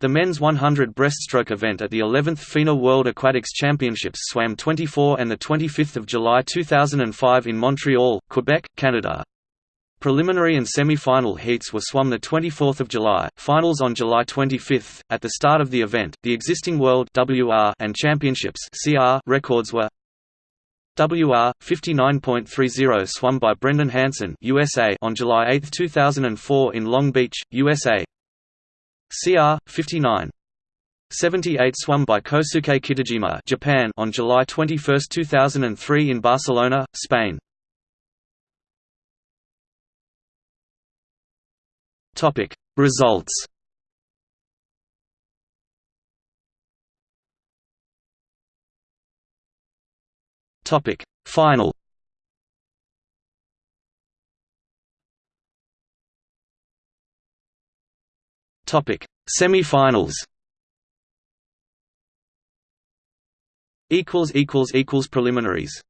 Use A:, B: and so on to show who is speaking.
A: The men's 100 breaststroke event at the 11th FINA World Aquatics Championships swam 24 and 25 July 2005 in Montreal, Quebec, Canada. Preliminary and semi-final heats were swum 24 July, finals on July 25. At the start of the event, the existing World WR and Championships CR records were WR 59.30 swum by Brendan Hansen USA on July 8, 2004 in Long Beach, USA. CR 59 78 swum by Kosuke Kitajima Japan on July 21, 2003 in Barcelona, Spain. Topic. Results. Topic. Final Topic: Semi-finals. Equals equals equals preliminaries.